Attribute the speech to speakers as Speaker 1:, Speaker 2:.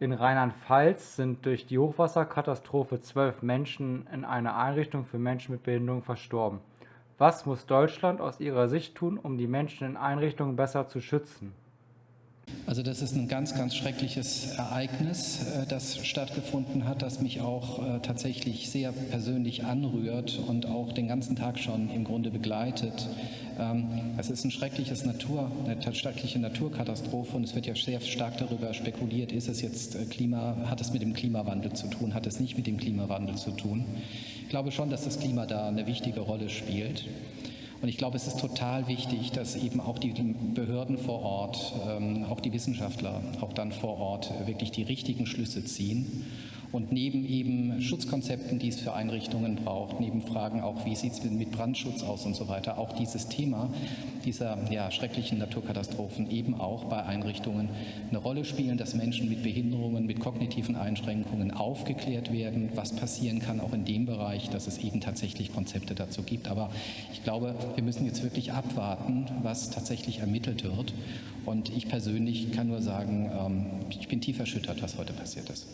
Speaker 1: In Rheinland-Pfalz sind durch die Hochwasserkatastrophe zwölf Menschen in einer Einrichtung für Menschen mit Behinderung verstorben. Was muss Deutschland aus Ihrer Sicht tun, um die Menschen in Einrichtungen besser zu schützen?
Speaker 2: Also das ist ein ganz, ganz schreckliches Ereignis, äh, das stattgefunden hat, das mich auch äh, tatsächlich sehr persönlich anrührt und auch den ganzen Tag schon im Grunde begleitet. Ähm, es ist ein schreckliches Natur, eine schreckliche Naturkatastrophe und es wird ja sehr stark darüber spekuliert, ist es jetzt äh, Klima, hat es mit dem Klimawandel zu tun, hat es nicht mit dem Klimawandel zu tun. Ich glaube schon, dass das Klima da eine wichtige Rolle spielt. Und ich glaube, es ist total wichtig, dass eben auch die Behörden vor Ort, ähm, auch die Wissenschaftler auch dann vor Ort wirklich die richtigen Schlüsse ziehen und neben eben Schutzkonzepten, die es für Einrichtungen braucht, neben Fragen auch, wie sieht es mit Brandschutz aus und so weiter, auch dieses Thema dieser ja, schrecklichen Naturkatastrophen eben auch bei Einrichtungen eine Rolle spielen, dass Menschen mit Behinderungen, mit kognitiven Einschränkungen aufgeklärt werden, was passieren kann, auch in dem Bereich, dass es eben tatsächlich Konzepte dazu gibt. Aber ich glaube, wir müssen jetzt wirklich abwarten, was tatsächlich ermittelt wird. Und ich persönlich kann nur sagen, ähm, ich bin tief erschüttert, was heute passiert ist.